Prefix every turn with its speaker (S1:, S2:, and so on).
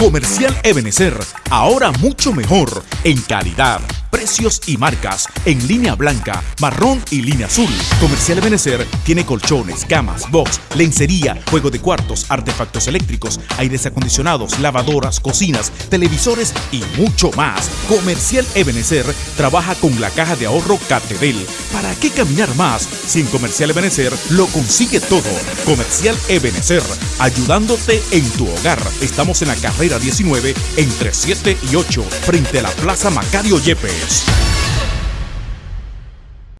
S1: Comercial Ebenecer, ahora mucho mejor en calidad, precios y marcas en línea blanca, marrón y línea azul. Comercial Ebenecer tiene colchones, camas, box, lencería, juego de cuartos, artefactos eléctricos, aires acondicionados, lavadoras, cocinas, televisores y mucho más. Comercial Ebenecer trabaja con la caja de ahorro Catedel. ¿Para qué caminar más? Sin Comercial Ebenecer lo consigue todo. Comercial Ebenecer, ayudándote en tu hogar. Estamos en la carrera 19 entre 7 y 8 frente a la Plaza Macario Yepes. Aquarius.